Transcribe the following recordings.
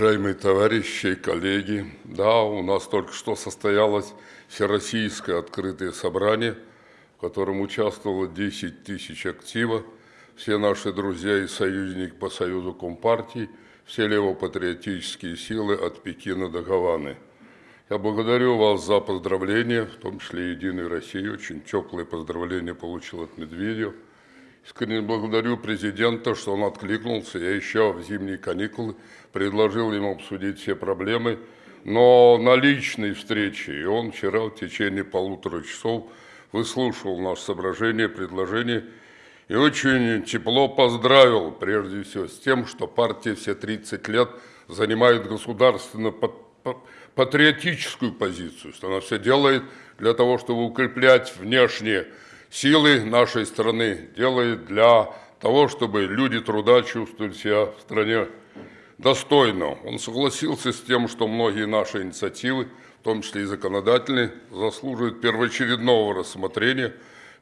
Уважаемые товарищи и коллеги, да, у нас только что состоялось всероссийское открытое собрание, в котором участвовало 10 тысяч актива, все наши друзья и союзники по Союзу Компартии, все левопатриотические силы от Пекина до Гаваны. Я благодарю вас за поздравления, в том числе «Единой России». Очень теплые поздравления получил от Медведева. Искренне благодарю президента, что он откликнулся. Я еще в зимние каникулы предложил ему обсудить все проблемы, но на личной встрече. И он вчера в течение полутора часов выслушал наше соображение, предложение и очень тепло поздравил, прежде всего, с тем, что партия все 30 лет занимает государственно патриотическую позицию, что она все делает для того, чтобы укреплять внешние силы нашей страны, делает для того, чтобы люди труда чувствовали себя в стране достойно. Он согласился с тем, что многие наши инициативы, в том числе и законодательные, заслуживают первоочередного рассмотрения.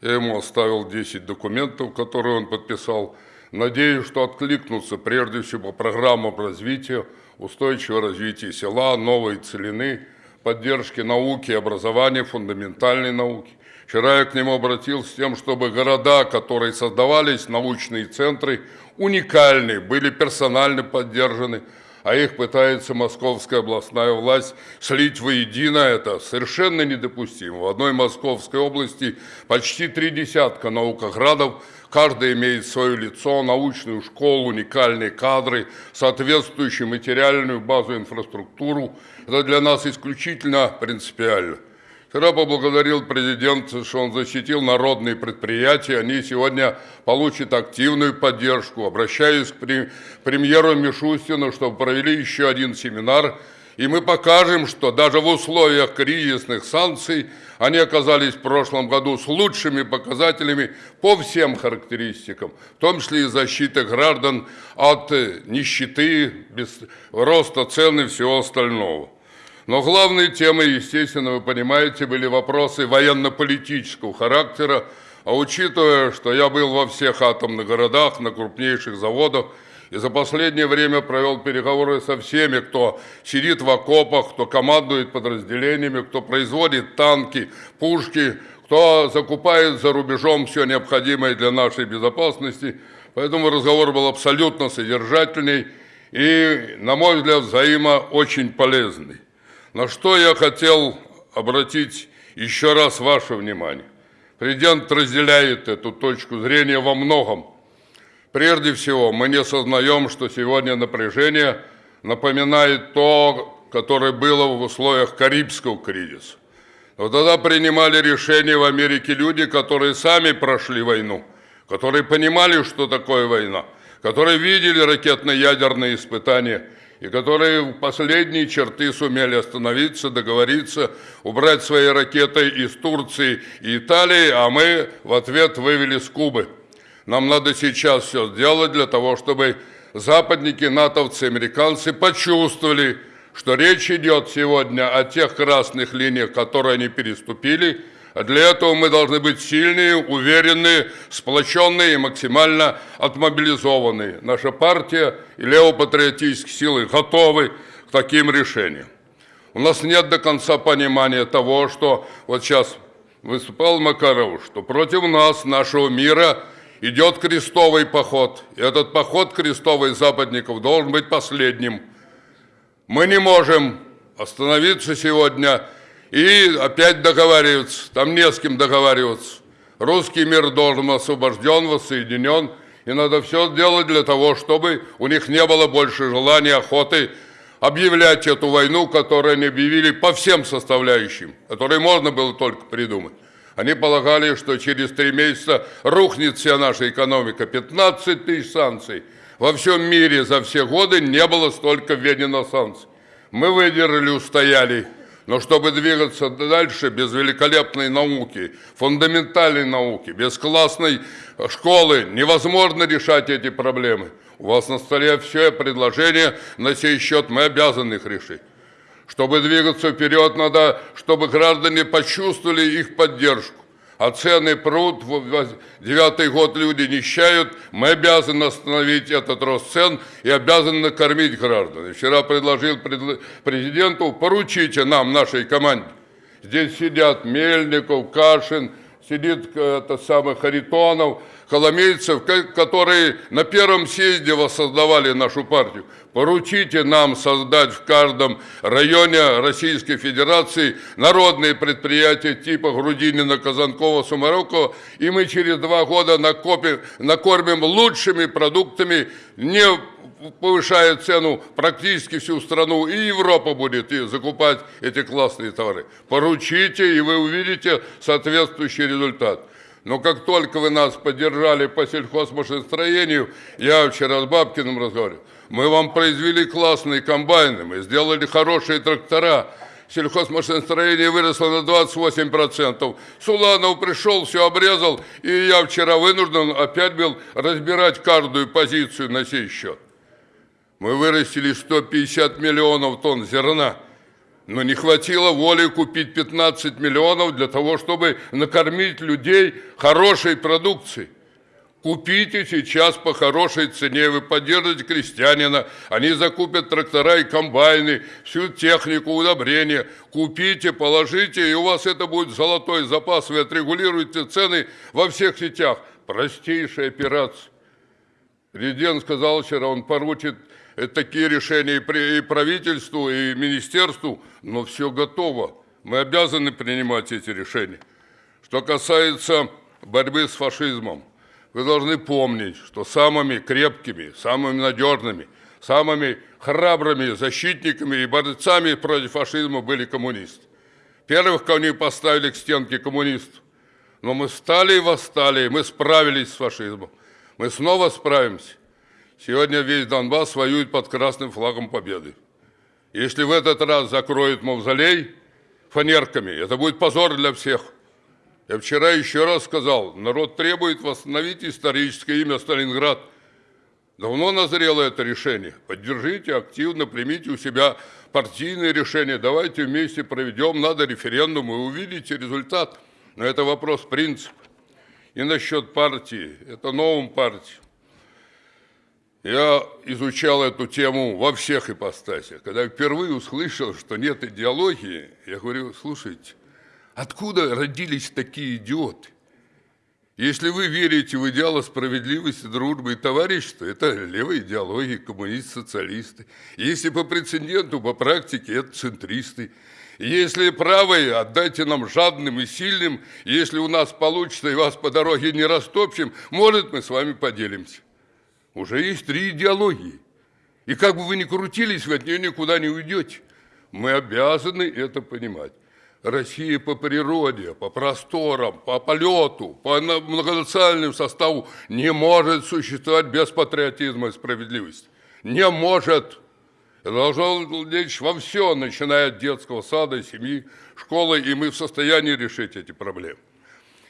Я ему оставил 10 документов, которые он подписал. Надеюсь, что откликнутся прежде всего программам развития, устойчивого развития села, новой целины, поддержки науки, образования, фундаментальной науки. Вчера я к нему обратился с тем, чтобы города, которые создавались, научные центры, уникальные, были персонально поддержаны, а их пытается московская областная власть слить воедино. Это совершенно недопустимо. В одной Московской области почти три десятка наукоградов, каждый имеет свое лицо, научную школу, уникальные кадры, соответствующую материальную базу, инфраструктуру. Это для нас исключительно принципиально. Вчера поблагодарил президент, что он защитил народные предприятия. Они сегодня получат активную поддержку. Обращаюсь к премьеру Мишустину, чтобы провели еще один семинар. И мы покажем, что даже в условиях кризисных санкций они оказались в прошлом году с лучшими показателями по всем характеристикам, в том числе и защиты граждан от нищеты, роста цен и всего остального. Но главной темой, естественно, вы понимаете, были вопросы военно-политического характера, а учитывая, что я был во всех атомных городах, на крупнейших заводах, и за последнее время провел переговоры со всеми, кто сидит в окопах, кто командует подразделениями, кто производит танки, пушки, кто закупает за рубежом все необходимое для нашей безопасности. Поэтому разговор был абсолютно содержательный и, на мой взгляд, взаимо очень полезный. На что я хотел обратить еще раз ваше внимание. Президент разделяет эту точку зрения во многом. Прежде всего, мы не осознаем, что сегодня напряжение напоминает то, которое было в условиях Карибского кризиса. Но тогда принимали решения в Америке люди, которые сами прошли войну, которые понимали, что такое война, которые видели ракетно-ядерные испытания – и которые в последние черты сумели остановиться, договориться, убрать свои ракеты из Турции и Италии, а мы в ответ вывели с Кубы. Нам надо сейчас все сделать для того, чтобы западники, натовцы, американцы почувствовали, что речь идет сегодня о тех красных линиях, которые они переступили – для этого мы должны быть сильные, уверенные, сплоченные и максимально отмобилизованные. Наша партия и левопатриотические силы готовы к таким решениям. У нас нет до конца понимания того, что вот сейчас выступал Макаров, что против нас, нашего мира, идет крестовый поход. И этот поход крестовый западников должен быть последним. Мы не можем остановиться сегодня и опять договариваться, там не с кем договариваться. Русский мир должен освобожден, воссоединен, и надо все сделать для того, чтобы у них не было больше желания, охоты объявлять эту войну, которую они объявили по всем составляющим, которые можно было только придумать. Они полагали, что через три месяца рухнет вся наша экономика. 15 тысяч санкций. Во всем мире за все годы не было столько введено санкций. Мы выдержали, устояли. Но чтобы двигаться дальше без великолепной науки, фундаментальной науки, без классной школы, невозможно решать эти проблемы. У вас на столе все предложения, на сей счет мы обязаны их решить. Чтобы двигаться вперед, надо, чтобы граждане почувствовали их поддержку. А цены прут, девятый год люди нищают, мы обязаны остановить этот рост цен и обязаны накормить граждан. И вчера предложил президенту, поручите нам, нашей команде, здесь сидят Мельников, Кашин, сидит э, это самый Харитонов, коломейцев, которые на первом съезде воссоздавали нашу партию. Поручите нам создать в каждом районе Российской Федерации народные предприятия типа Грудинина, Казанкова, Сумарокова, и мы через два года накопим, накормим лучшими продуктами, не повышая цену практически всю страну, и Европа будет закупать эти классные товары. Поручите, и вы увидите соответствующий результат. Но как только вы нас поддержали по сельхозмашиностроению, я вчера с Бабкиным разговаривал, мы вам произвели классные комбайны, мы сделали хорошие трактора, сельхозмашиностроение выросло на 28%. Суланов пришел, все обрезал, и я вчера вынужден опять был разбирать каждую позицию на сей счет. Мы вырастили 150 миллионов тонн зерна, но не хватило воли купить 15 миллионов для того, чтобы накормить людей хорошей продукцией. Купите сейчас по хорошей цене, вы поддержите крестьянина, они закупят трактора и комбайны, всю технику, удобрения. Купите, положите, и у вас это будет золотой запас, вы отрегулируете цены во всех сетях. Простейшая операция. Президент сказал вчера, он поручит такие решения и правительству, и министерству, но все готово. Мы обязаны принимать эти решения. Что касается борьбы с фашизмом, вы должны помнить, что самыми крепкими, самыми надежными, самыми храбрыми защитниками и борцами против фашизма были коммунисты. Первых, кого они поставили к стенке коммунистов. Но мы встали и восстали, мы справились с фашизмом. Мы снова справимся. Сегодня весь Донбасс воюет под красным флагом победы. Если в этот раз закроют мавзолей фанерками, это будет позор для всех. Я вчера еще раз сказал, народ требует восстановить историческое имя Сталинград. Давно назрело это решение. Поддержите активно, примите у себя партийные решения. Давайте вместе проведем, надо референдум, и увидите результат. Но это вопрос принципа. И насчет партии, это новым партиям. Я изучал эту тему во всех ипостасях. Когда впервые услышал, что нет идеологии, я говорю, слушайте, откуда родились такие идиоты? Если вы верите в идеалы справедливости, дружбы и товарищества, это левая идеология, коммунисты, социалисты. Если по прецеденту, по практике, это центристы. Если правые, отдайте нам жадным и сильным. Если у нас получится и вас по дороге не растопчем, может, мы с вами поделимся. Уже есть три идеологии. И как бы вы ни крутились, вы от нее никуда не уйдете. Мы обязаны это понимать. Россия по природе, по просторам, по полету, по многонациональному составу не может существовать без патриотизма и справедливости. Не может. Это должно лечь во все, начиная от детского сада, семьи, школы, и мы в состоянии решить эти проблемы.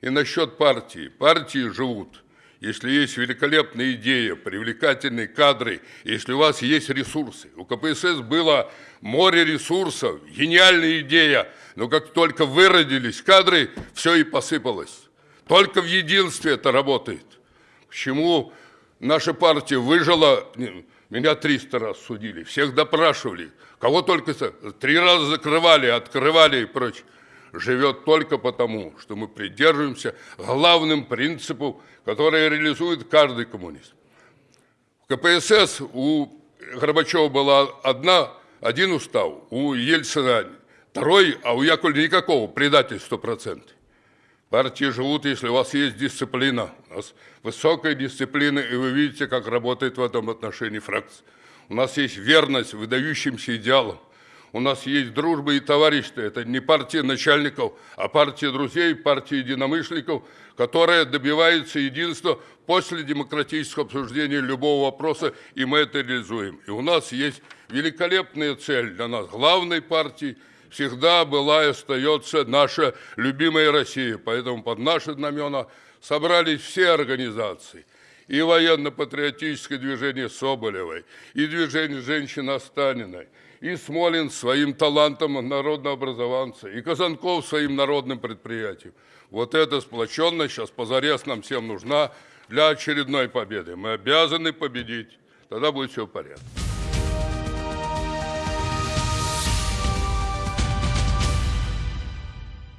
И насчет партии. Партии живут – если есть великолепная идея, привлекательные кадры, если у вас есть ресурсы. У КПСС было море ресурсов, гениальная идея, но как только выродились кадры, все и посыпалось. Только в единстве это работает. Почему наша партия выжила, меня 300 раз судили, всех допрашивали, кого только три раза закрывали, открывали и прочее живет только потому, что мы придерживаемся главным принципу, который реализует каждый коммунист. В КПСС у Горбачева была одна, один устав, у Ельцина второй, а у Яковлева никакого, предатель 100%. Партии живут, если у вас есть дисциплина. У нас высокая дисциплина, и вы видите, как работает в этом отношении фракция. У нас есть верность выдающимся идеалам. У нас есть дружба и товарищество. Это не партия начальников, а партия друзей, партия единомышленников, которая добивается единства после демократического обсуждения любого вопроса, и мы это реализуем. И у нас есть великолепная цель для нас, главной партии, всегда была и остается наша любимая Россия. Поэтому под наши знамена собрались все организации – и военно-патриотическое движение Соболевой, и движение женщин Останиной, и Смолин своим талантом народного образованца, и Казанков своим народным предприятием. Вот эта сплоченность сейчас позарез нам всем нужна для очередной победы. Мы обязаны победить. Тогда будет все в порядке.